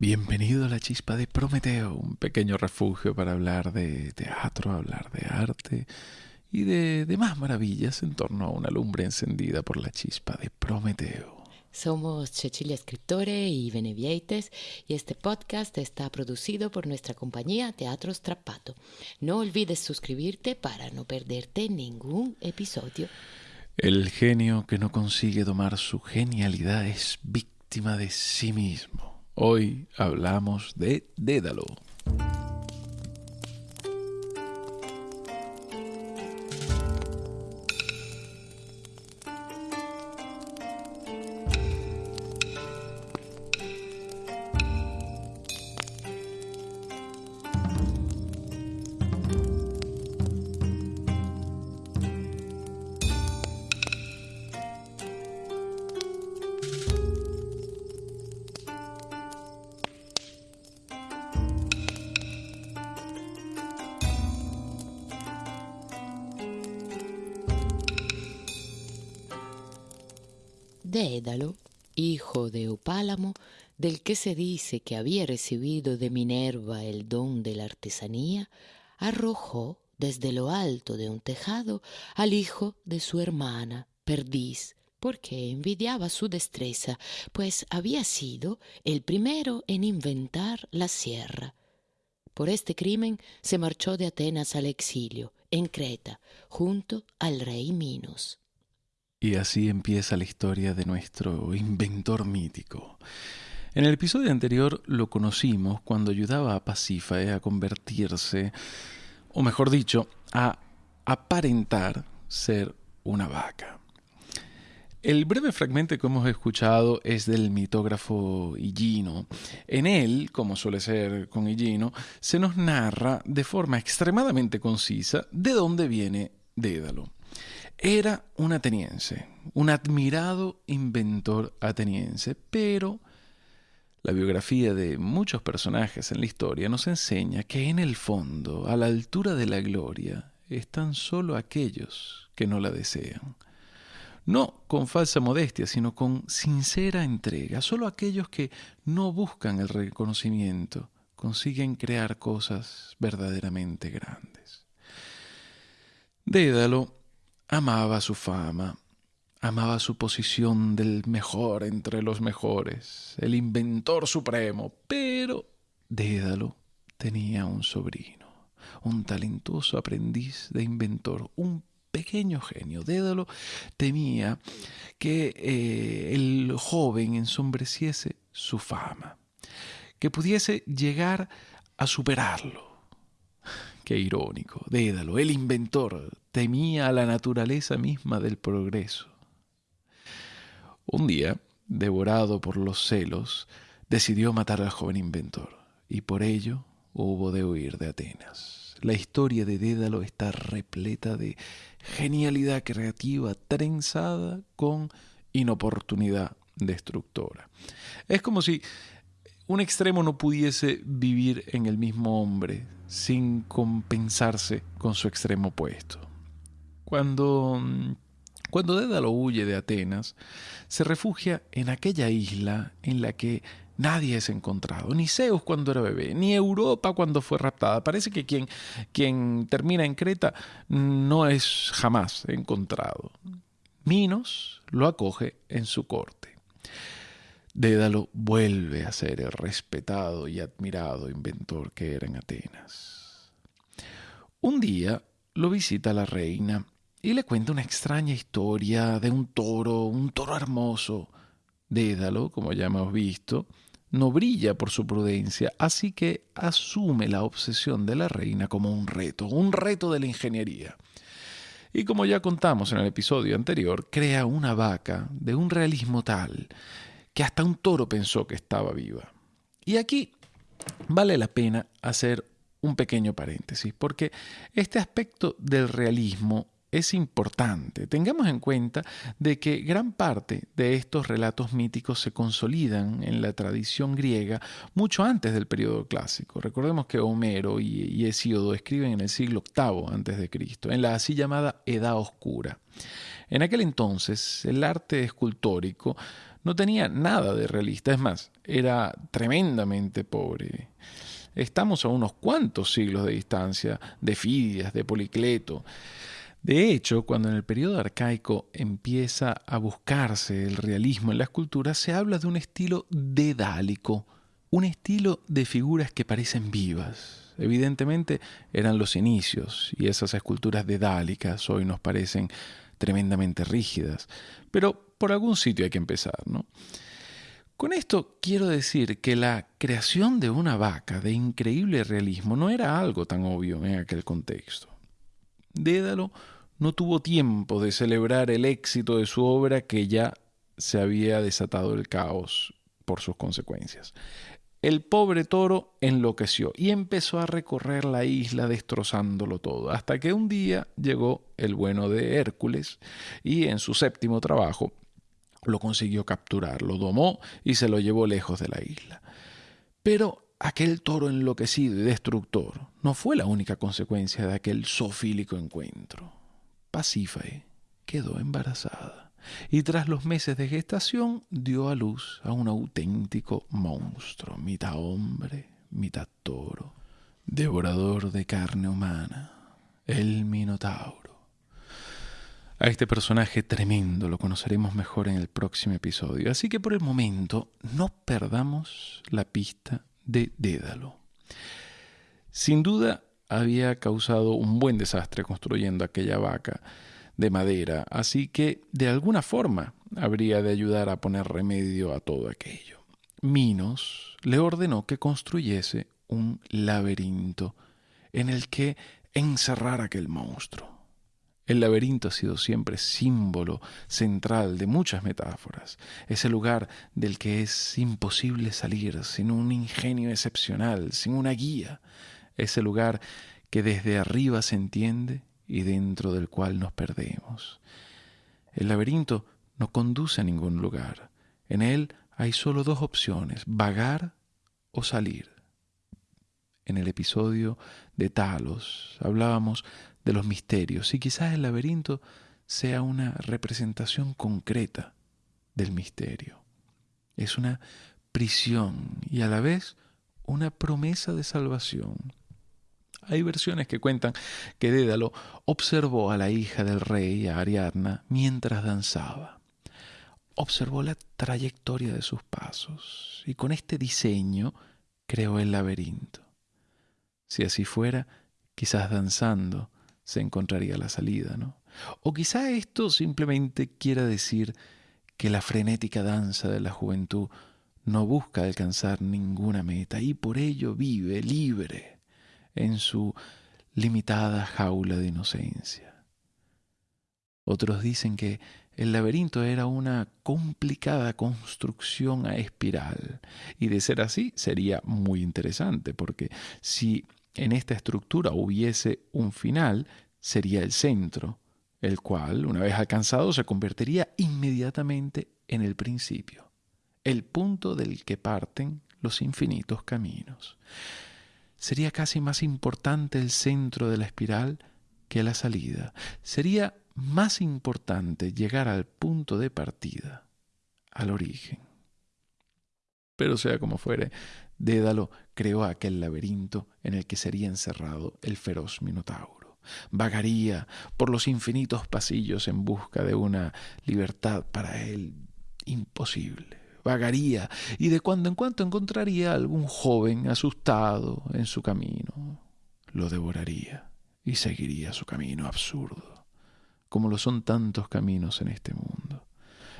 Bienvenido a la chispa de Prometeo, un pequeño refugio para hablar de teatro, hablar de arte y de demás maravillas en torno a una lumbre encendida por la chispa de Prometeo. Somos Cecilia Scriptore y Benevieites y este podcast está producido por nuestra compañía Teatro Strappato. No olvides suscribirte para no perderte ningún episodio. El genio que no consigue domar su genialidad es víctima de sí mismo. Hoy hablamos de Dédalo. Dédalo, hijo de Opálamo, del que se dice que había recibido de Minerva el don de la artesanía, arrojó desde lo alto de un tejado al hijo de su hermana, Perdiz, porque envidiaba su destreza, pues había sido el primero en inventar la sierra. Por este crimen se marchó de Atenas al exilio, en Creta, junto al rey Minos. Y así empieza la historia de nuestro inventor mítico. En el episodio anterior lo conocimos cuando ayudaba a Pasífae a convertirse, o mejor dicho, a aparentar ser una vaca. El breve fragmento que hemos escuchado es del mitógrafo Higino. En él, como suele ser con Higino, se nos narra de forma extremadamente concisa de dónde viene Dédalo. Era un ateniense, un admirado inventor ateniense, pero la biografía de muchos personajes en la historia nos enseña que en el fondo, a la altura de la gloria, están solo aquellos que no la desean. No con falsa modestia, sino con sincera entrega. Solo aquellos que no buscan el reconocimiento consiguen crear cosas verdaderamente grandes. Dédalo Amaba su fama, amaba su posición del mejor entre los mejores, el inventor supremo, pero Dédalo tenía un sobrino, un talentoso aprendiz de inventor, un pequeño genio. Dédalo temía que eh, el joven ensombreciese su fama, que pudiese llegar a superarlo Qué irónico. Dédalo, el inventor, temía a la naturaleza misma del progreso. Un día, devorado por los celos, decidió matar al joven inventor, y por ello hubo de huir de Atenas. La historia de Dédalo está repleta de genialidad creativa trenzada con inoportunidad destructora. Es como si un extremo no pudiese vivir en el mismo hombre sin compensarse con su extremo opuesto. Cuando, cuando Dédalo huye de Atenas, se refugia en aquella isla en la que nadie es encontrado, ni Zeus cuando era bebé, ni Europa cuando fue raptada. Parece que quien, quien termina en Creta no es jamás encontrado. Minos lo acoge en su corte. Dédalo vuelve a ser el respetado y admirado inventor que era en Atenas. Un día lo visita la reina y le cuenta una extraña historia de un toro, un toro hermoso. Dédalo, como ya hemos visto, no brilla por su prudencia, así que asume la obsesión de la reina como un reto, un reto de la ingeniería. Y como ya contamos en el episodio anterior, crea una vaca de un realismo tal que hasta un toro pensó que estaba viva. Y aquí vale la pena hacer un pequeño paréntesis, porque este aspecto del realismo es importante. Tengamos en cuenta de que gran parte de estos relatos míticos se consolidan en la tradición griega mucho antes del periodo clásico. Recordemos que Homero y Hesíodo escriben en el siglo VIII antes de Cristo, en la así llamada Edad Oscura. En aquel entonces, el arte escultórico no tenía nada de realista, es más, era tremendamente pobre. Estamos a unos cuantos siglos de distancia de Fidias, de Policleto. De hecho, cuando en el periodo arcaico empieza a buscarse el realismo en la escultura, se habla de un estilo dedálico, un estilo de figuras que parecen vivas. Evidentemente eran los inicios y esas esculturas dedálicas hoy nos parecen tremendamente rígidas, pero por algún sitio hay que empezar, ¿no? Con esto quiero decir que la creación de una vaca de increíble realismo no era algo tan obvio en aquel contexto. Dédalo no tuvo tiempo de celebrar el éxito de su obra que ya se había desatado el caos por sus consecuencias. El pobre toro enloqueció y empezó a recorrer la isla destrozándolo todo, hasta que un día llegó el bueno de Hércules y en su séptimo trabajo lo consiguió capturar, lo domó y se lo llevó lejos de la isla. Pero aquel toro enloquecido y destructor no fue la única consecuencia de aquel zoofílico encuentro. Pasífae quedó embarazada y tras los meses de gestación dio a luz a un auténtico monstruo, mitad hombre, mitad toro, devorador de carne humana, el Minotauro. A este personaje tremendo lo conoceremos mejor en el próximo episodio, así que por el momento no perdamos la pista de Dédalo. Sin duda había causado un buen desastre construyendo aquella vaca de madera, así que de alguna forma habría de ayudar a poner remedio a todo aquello. Minos le ordenó que construyese un laberinto en el que encerrar aquel monstruo. El laberinto ha sido siempre símbolo central de muchas metáforas, ese lugar del que es imposible salir sin un ingenio excepcional, sin una guía, ese lugar que desde arriba se entiende y dentro del cual nos perdemos. El laberinto no conduce a ningún lugar, en él hay solo dos opciones, vagar o salir. En el episodio de Talos hablábamos de los misterios y quizás el laberinto sea una representación concreta del misterio. Es una prisión y a la vez una promesa de salvación. Hay versiones que cuentan que Dédalo observó a la hija del rey, a Ariadna, mientras danzaba. Observó la trayectoria de sus pasos y con este diseño creó el laberinto. Si así fuera, quizás danzando, se encontraría la salida, ¿no? O quizá esto simplemente quiera decir que la frenética danza de la juventud no busca alcanzar ninguna meta y por ello vive libre en su limitada jaula de inocencia. Otros dicen que el laberinto era una complicada construcción a espiral y de ser así sería muy interesante porque si en esta estructura hubiese un final, sería el centro, el cual, una vez alcanzado, se convertiría inmediatamente en el principio, el punto del que parten los infinitos caminos. Sería casi más importante el centro de la espiral que la salida. Sería más importante llegar al punto de partida, al origen. Pero sea como fuere, Dédalo creó aquel laberinto en el que sería encerrado el feroz Minotauro. Vagaría por los infinitos pasillos en busca de una libertad para él imposible. Vagaría y de cuando en cuando encontraría algún joven asustado en su camino. Lo devoraría y seguiría su camino absurdo, como lo son tantos caminos en este mundo.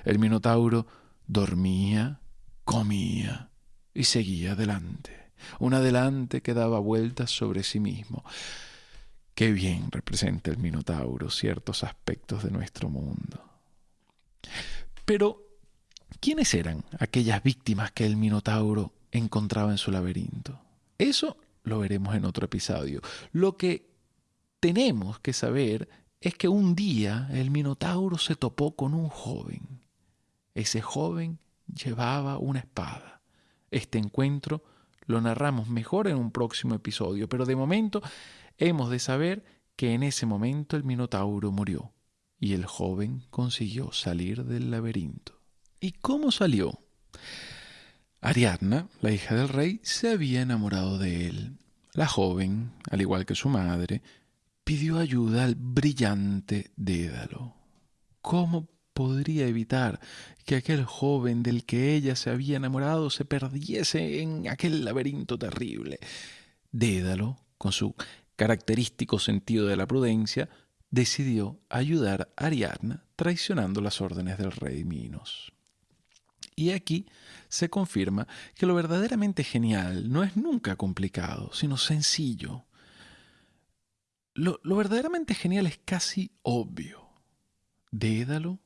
El Minotauro dormía, comía, y seguía adelante, un adelante que daba vueltas sobre sí mismo. Qué bien representa el Minotauro ciertos aspectos de nuestro mundo. Pero, ¿quiénes eran aquellas víctimas que el Minotauro encontraba en su laberinto? Eso lo veremos en otro episodio. Lo que tenemos que saber es que un día el Minotauro se topó con un joven. Ese joven llevaba una espada. Este encuentro lo narramos mejor en un próximo episodio, pero de momento hemos de saber que en ese momento el Minotauro murió y el joven consiguió salir del laberinto. ¿Y cómo salió? Ariadna, la hija del rey, se había enamorado de él. La joven, al igual que su madre, pidió ayuda al brillante Dédalo. ¿Cómo podría evitar que aquel joven del que ella se había enamorado se perdiese en aquel laberinto terrible? Dédalo, con su característico sentido de la prudencia, decidió ayudar a Ariadna traicionando las órdenes del rey Minos. Y aquí se confirma que lo verdaderamente genial no es nunca complicado, sino sencillo. Lo, verdaderamente genial es casi obvio. Dédalo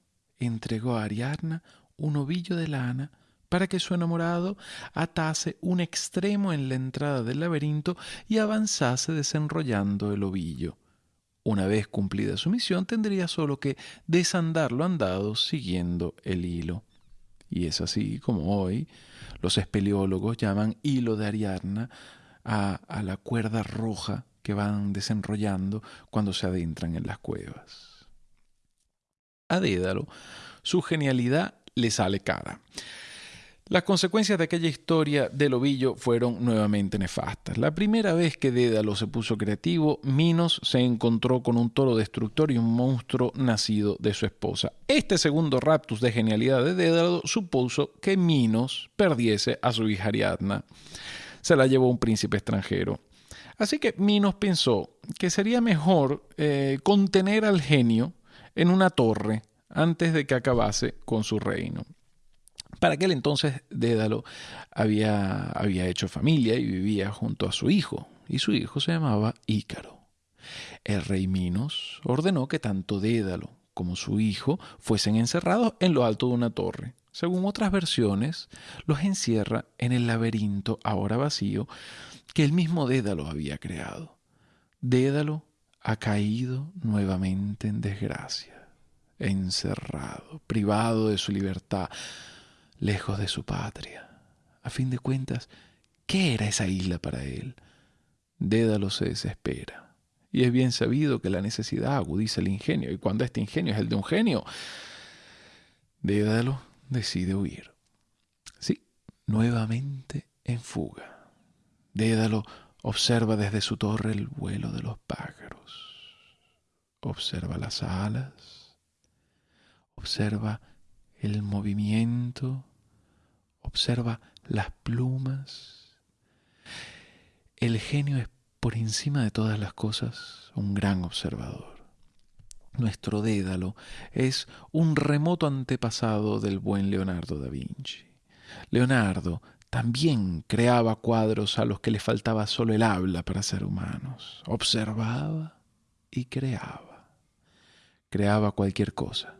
entregó a Ariadna un ovillo de lana para que su enamorado atase un extremo en la entrada del laberinto y avanzase desenrollando el ovillo. Una vez cumplida su misión, tendría solo que desandar lo andado siguiendo el hilo. Y es así como hoy los espeleólogos llaman hilo de Ariadna a, a la cuerda roja que van desenrollando cuando se adentran en las cuevas. A Dédalo, su genialidad le sale cara. Las consecuencias de aquella historia del ovillo fueron nuevamente nefastas. La primera vez que Dédalo se puso creativo, Minos se encontró con un toro destructor y un monstruo nacido de su esposa. Este segundo raptus de genialidad de Dédalo supuso que Minos perdiese a su hija Ariadna. Se la llevó un príncipe extranjero. Así que Minos pensó que sería mejor eh, contener al genio en una torre antes de que acabase con su reino. Para aquel entonces Dédalo había, había hecho familia y vivía junto a su hijo, y su hijo se llamaba Ícaro. El rey Minos ordenó que tanto Dédalo como su hijo fuesen encerrados en lo alto de una torre. Según otras versiones, los encierra en el laberinto ahora vacío que el mismo Dédalo había creado. Dédalo ha caído nuevamente en desgracia, encerrado, privado de su libertad, lejos de su patria. A fin de cuentas, ¿qué era esa isla para él? Dédalo se desespera. Y es bien sabido que la necesidad agudiza el ingenio, y cuando este ingenio es el de un genio, Dédalo decide huir. Sí, nuevamente en fuga. Dédalo observa desde su torre el vuelo de los pájaros. Observa las alas. Observa el movimiento observa las plumas. El genio es por encima de todas las cosas un gran observador. Nuestro Dédalo es un remoto antepasado del buen Leonardo da Vinci. Leonardo también creaba cuadros a los que le faltaba solo el habla para ser humanos. Observaba y creaba. Creaba cualquier cosa.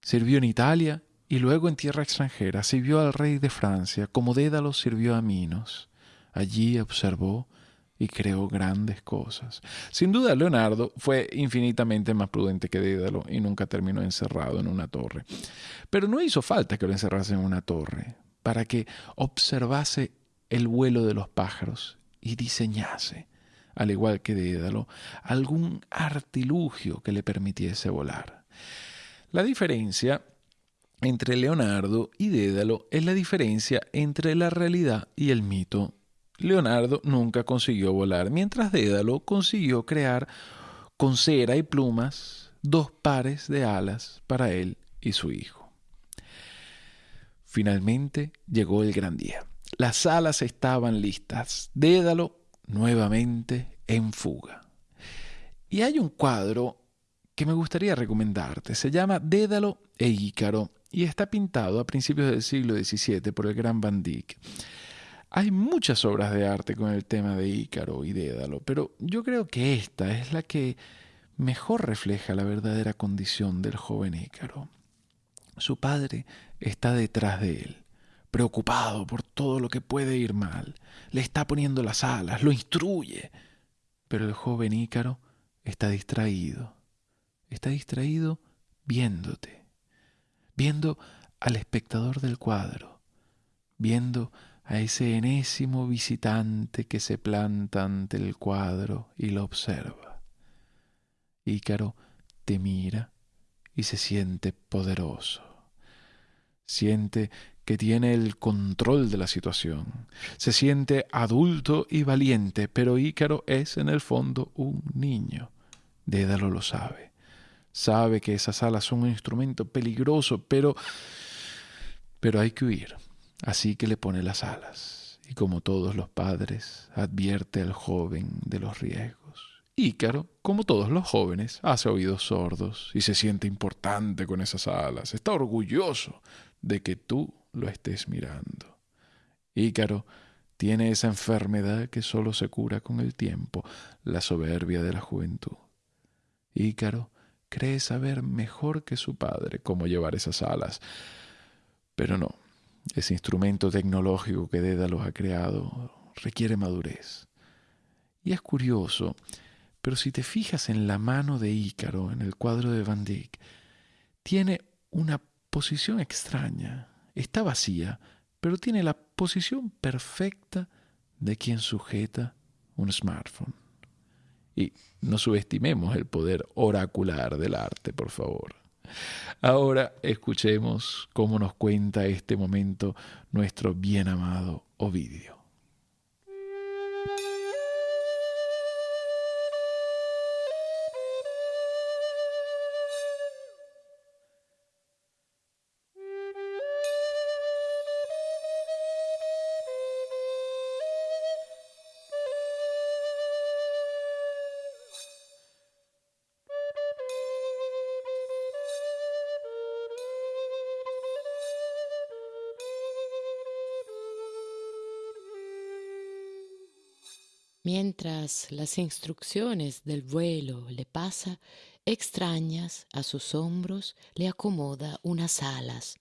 Sirvió en Italia y luego en tierra extranjera sirvió al rey de Francia, como Dédalo sirvió a Minos. Allí observó y creó grandes cosas. Sin duda, Leonardo fue infinitamente más prudente que Dédalo y nunca terminó encerrado en una torre. Pero no hizo falta que lo encerrase en una torre para que observase el vuelo de los pájaros y diseñase, al igual que Dédalo, algún artilugio que le permitiese volar. La diferencia entre Leonardo y Dédalo es la diferencia entre la realidad y el mito. Leonardo nunca consiguió volar, mientras Dédalo consiguió crear con cera y plumas dos pares de alas para él y su hijo. Finalmente llegó el gran día. Las alas estaban listas. Dédalo nuevamente en fuga. Y hay un cuadro que me gustaría recomendarte. Se llama Dédalo e Ícaro y está pintado a principios del siglo XVII por el gran Van Dyck. Hay muchas obras de arte con el tema de Ícaro y Dédalo, pero yo creo que esta es la que mejor refleja la verdadera condición del joven Ícaro. Su padre está detrás de él, preocupado por todo lo que puede ir mal. Le está poniendo las alas, lo instruye. Pero el joven Ícaro está distraído. Está distraído viéndote viendo al espectador del cuadro, viendo a ese enésimo visitante que se planta ante el cuadro y lo observa. Ícaro te mira y se siente poderoso. Siente que tiene el control de la situación. Se siente adulto y valiente, pero Ícaro es en el fondo un niño. Dédalo lo sabe. Sabe que esas alas son un instrumento peligroso, pero pero hay que huir. Así que le pone las alas. Y como todos los padres, advierte al joven de los riesgos. Ícaro, como todos los jóvenes, hace oídos sordos y se siente importante con esas alas. Está orgulloso de que tú lo estés mirando. Ícaro tiene esa enfermedad que solo se cura con el tiempo, la soberbia de la juventud. Ícaro cree saber mejor que su padre cómo llevar esas alas, pero no, ese instrumento tecnológico que Dédalo ha creado requiere madurez. Y es curioso, pero si te fijas en la mano de Ícaro en el cuadro de Van Dyck, tiene una posición extraña. Está vacía, pero tiene la posición perfecta de quien sujeta un smartphone. Y no subestimemos el poder oracular del arte, por favor. Ahora escuchemos cómo nos cuenta este momento nuestro bien amado Ovidio. Mientras las instrucciones del vuelo le pasa, extrañas a sus hombros le acomoda unas alas.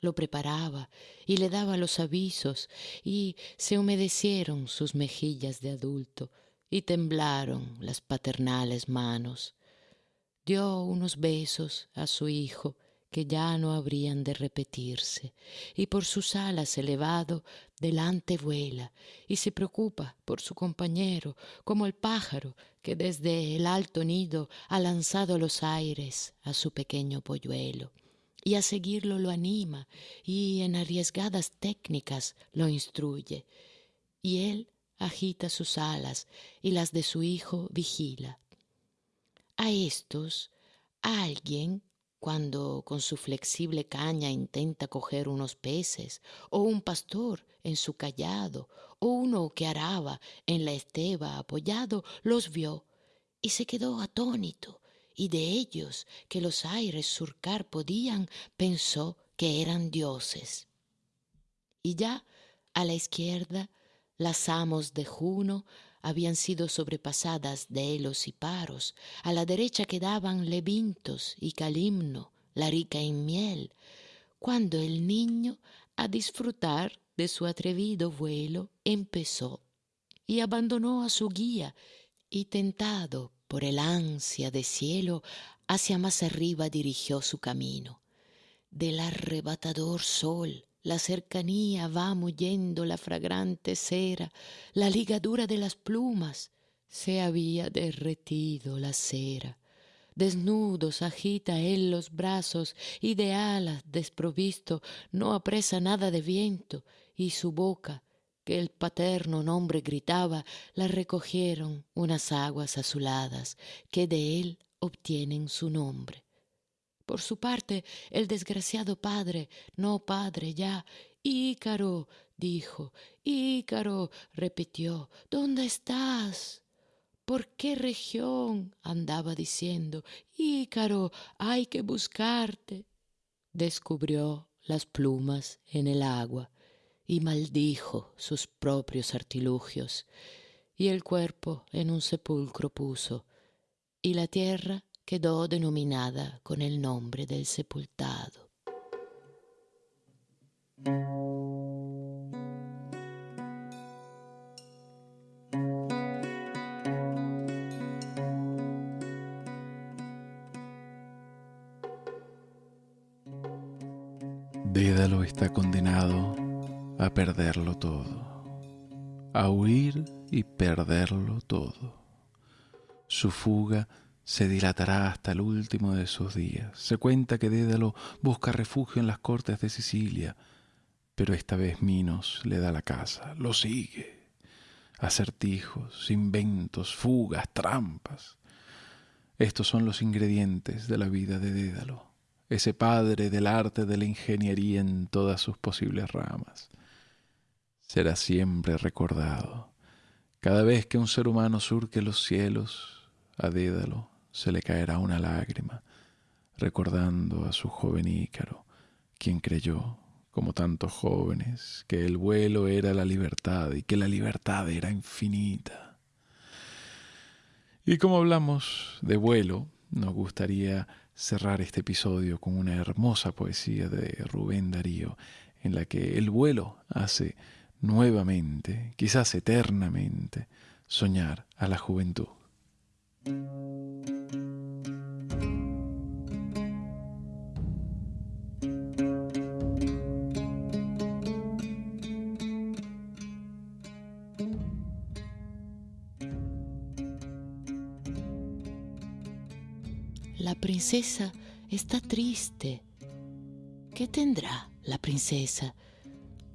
Lo preparaba y le daba los avisos y se humedecieron sus mejillas de adulto y temblaron las paternales manos. Dio unos besos a su hijo que ya no habrían de repetirse, y por sus alas elevado delante vuela y se preocupa por su compañero, como el pájaro que desde el alto nido ha lanzado los aires a su pequeño polluelo, y a seguirlo lo anima y en arriesgadas técnicas lo instruye, y él agita sus alas y las de su hijo vigila. A estos alguien cuando con su flexible caña intenta coger unos peces, o un pastor en su callado, o uno que araba en la esteba apoyado, los vio y se quedó atónito, y de ellos que los aires surcar podían, pensó que eran dioses. Y ya a la izquierda, las amos de Juno habían sido sobrepasadas de helos y paros, a la derecha quedaban Levintos y Calimno, la rica en miel, cuando el niño, a disfrutar de su atrevido vuelo, empezó y abandonó a su guía y tentado por el ansia de cielo, hacia más arriba dirigió su camino. Del arrebatador sol, la cercanía va muyendo la fragrante cera, la ligadura de las plumas, se había derretido la cera. Desnudos agita él los brazos y de alas desprovisto no apresa nada de viento y su boca, que el paterno nombre gritaba, la recogieron unas aguas azuladas que de él obtienen su nombre. Por su parte, el desgraciado padre, no padre ya, Ícaro, dijo, Ícaro, repitió, ¿dónde estás? ¿Por qué región? andaba diciendo, Ícaro, hay que buscarte. Descubrió las plumas en el agua y maldijo sus propios artilugios, y el cuerpo en un sepulcro puso, y la tierra quedó denominada con el nombre del sepultado. Dédalo está condenado a perderlo todo, a huir y perderlo todo. Su fuga se dilatará hasta el último de sus días. Se cuenta que Dédalo busca refugio en las cortes de Sicilia, pero esta vez Minos le da la casa, lo sigue. Acertijos, inventos, fugas, trampas. Estos son los ingredientes de la vida de Dédalo, ese padre del arte de la ingeniería en todas sus posibles ramas. Será siempre recordado. Cada vez que un ser humano surque los cielos, a Dédalo se le caerá una lágrima, recordando a su joven Ícaro, quien creyó, como tantos jóvenes, que el vuelo era la libertad y que la libertad era infinita. Y como hablamos de vuelo, nos gustaría cerrar este episodio con una hermosa poesía de Rubén Darío, en la que el vuelo hace nuevamente, quizás eternamente, soñar a la juventud. La princesa está triste. ¿Qué tendrá la princesa?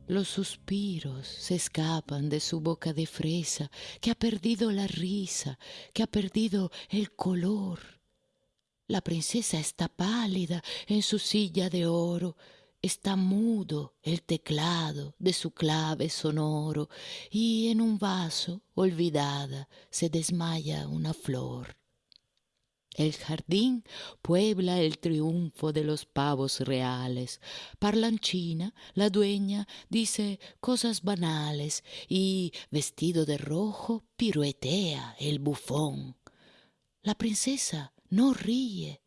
Los suspiros se escapan de su boca de fresa, que ha perdido la risa, que ha perdido el color. La princesa está pálida en su silla de oro, está mudo el teclado de su clave sonoro, y en un vaso, olvidada, se desmaya una flor. El jardín puebla el triunfo de los pavos reales. Parlanchina, la dueña, dice cosas banales y, vestido de rojo, piruetea el bufón. La princesa no ríe,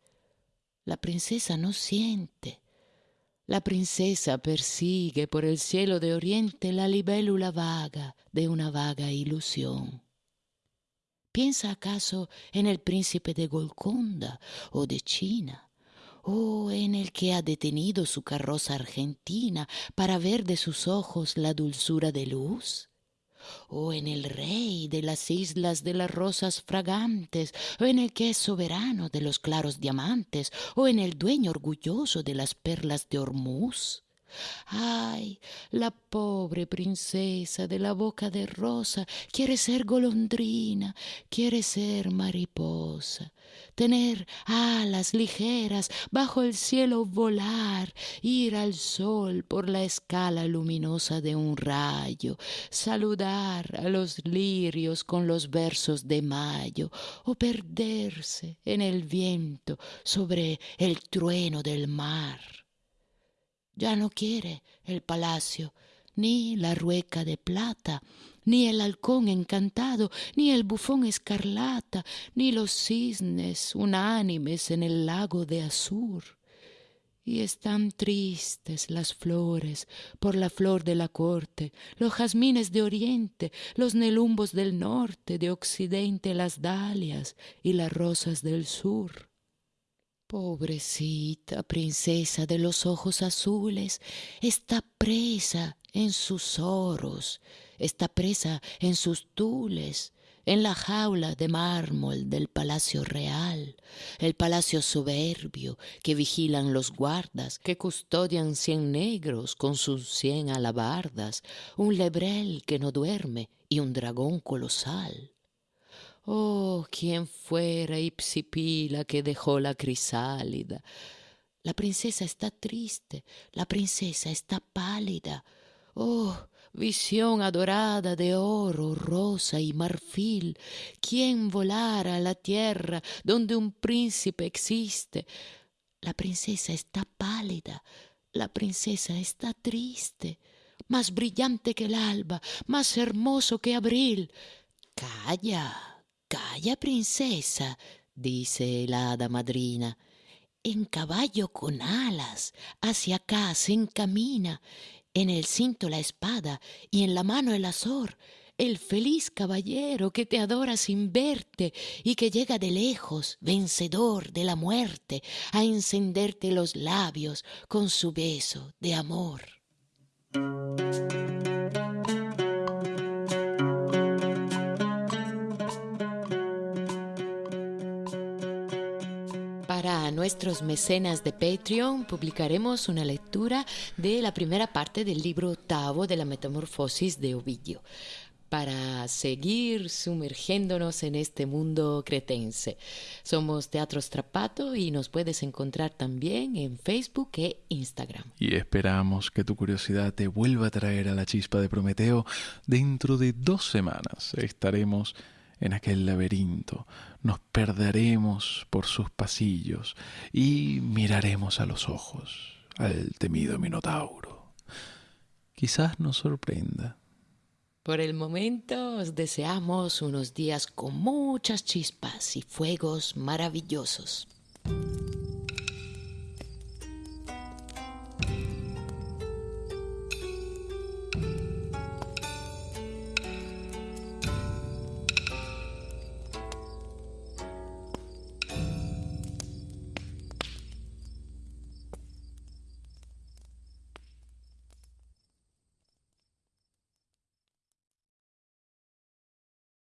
la princesa no siente. La princesa persigue por el cielo de oriente la libélula vaga de una vaga ilusión. ¿Piensa acaso en el príncipe de Golconda o de China? ¿O en el que ha detenido su carroza argentina para ver de sus ojos la dulzura de luz? o en el rey de las islas de las rosas fragantes, o en el que es soberano de los claros diamantes, o en el dueño orgulloso de las perlas de Hormuz. Ay, la pobre princesa de la boca de rosa quiere ser golondrina, quiere ser mariposa, tener alas ligeras, bajo el cielo volar, ir al sol por la escala luminosa de un rayo, saludar a los lirios con los versos de mayo, o perderse en el viento sobre el trueno del mar. Ya no quiere el palacio, ni la rueca de plata, ni el halcón encantado, ni el bufón escarlata, ni los cisnes unánimes en el lago de azur. Y están tristes las flores por la flor de la corte, los jazmines de oriente, los nelumbos del norte, de occidente las dalias y las rosas del sur. Pobrecita princesa de los ojos azules, está presa en sus oros, está presa en sus tules, en la jaula de mármol del palacio real, el palacio soberbio que vigilan los guardas, que custodian cien negros con sus cien alabardas, un lebrel que no duerme y un dragón colosal. Oh, quién fuera Ipsipila que dejó la crisálida. La princesa está triste, la princesa está pálida. Oh, visión adorada de oro, rosa y marfil, ¿quién volara a la tierra donde un príncipe existe? La princesa está pálida, la princesa está triste, más brillante que el alba, más hermoso que abril. Calla, Calla, princesa, dice la hada madrina. En caballo con alas, hacia acá se encamina, en el cinto la espada y en la mano el azor, el feliz caballero que te adora sin verte y que llega de lejos, vencedor de la muerte, a encenderte los labios con su beso de amor. Para nuestros mecenas de Patreon publicaremos una lectura de la primera parte del libro octavo de la Metamorfosis de Ovidio para seguir sumergiéndonos en este mundo cretense. Somos Teatro Strapato y nos puedes encontrar también en Facebook e Instagram. Y esperamos que tu curiosidad te vuelva a traer a la chispa de Prometeo. Dentro de dos semanas estaremos en aquel laberinto, nos perderemos por sus pasillos y miraremos a los ojos al temido Minotauro. Quizás nos sorprenda. Por el momento os deseamos unos días con muchas chispas y fuegos maravillosos.